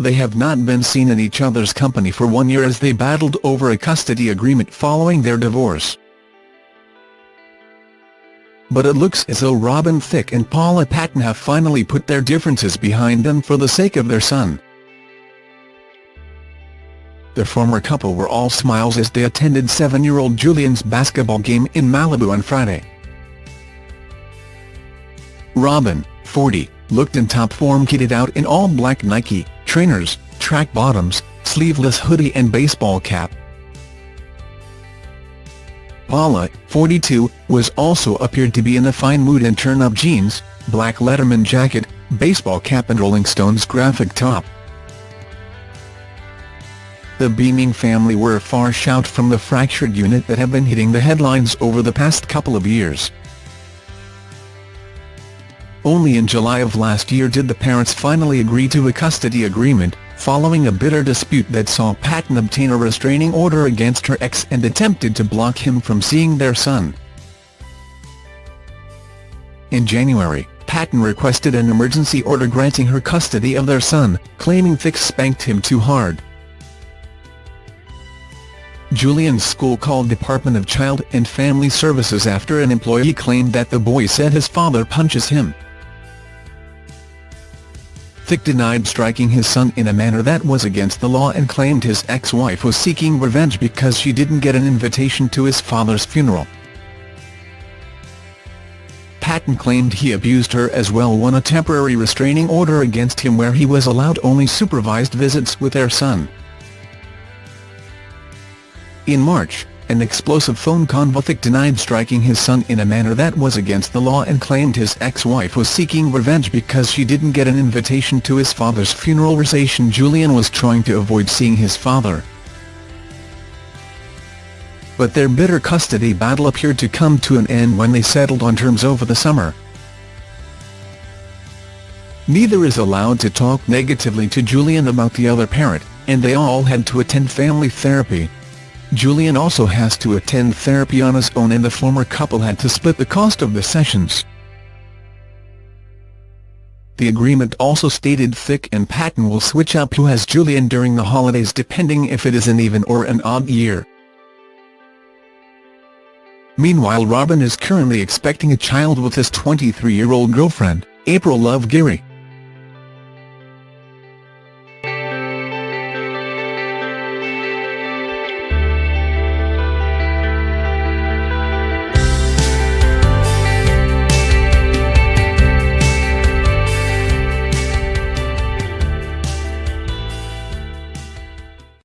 they have not been seen in each other's company for one year as they battled over a custody agreement following their divorce. But it looks as though Robin Thicke and Paula Patton have finally put their differences behind them for the sake of their son. The former couple were all smiles as they attended seven-year-old Julian's basketball game in Malibu on Friday. Robin, 40, looked in top form kitted out in all-black Nike, trainers, track bottoms, sleeveless hoodie and baseball cap. Paula, 42, was also appeared to be in a fine mood in turn-up jeans, black Letterman jacket, baseball cap and Rolling Stones graphic top. The beaming family were a far shout from the fractured unit that have been hitting the headlines over the past couple of years. Only in July of last year did the parents finally agree to a custody agreement, following a bitter dispute that saw Patton obtain a restraining order against her ex and attempted to block him from seeing their son. In January, Patton requested an emergency order granting her custody of their son, claiming Thicke spanked him too hard. Julian's school called Department of Child and Family Services after an employee claimed that the boy said his father punches him. Thicke denied striking his son in a manner that was against the law and claimed his ex-wife was seeking revenge because she didn't get an invitation to his father's funeral. Patton claimed he abused her as well won a temporary restraining order against him where he was allowed only supervised visits with their son. In March, an explosive phone convothick denied striking his son in a manner that was against the law and claimed his ex-wife was seeking revenge because she didn't get an invitation to his father's funeral reception Julian was trying to avoid seeing his father. But their bitter custody battle appeared to come to an end when they settled on terms over the summer. Neither is allowed to talk negatively to Julian about the other parent, and they all had to attend family therapy. Julian also has to attend therapy on his own and the former couple had to split the cost of the sessions. The agreement also stated Thicke and Patton will switch up who has Julian during the holidays depending if it is an even or an odd year. Meanwhile Robin is currently expecting a child with his 23-year-old girlfriend, April Love Geary.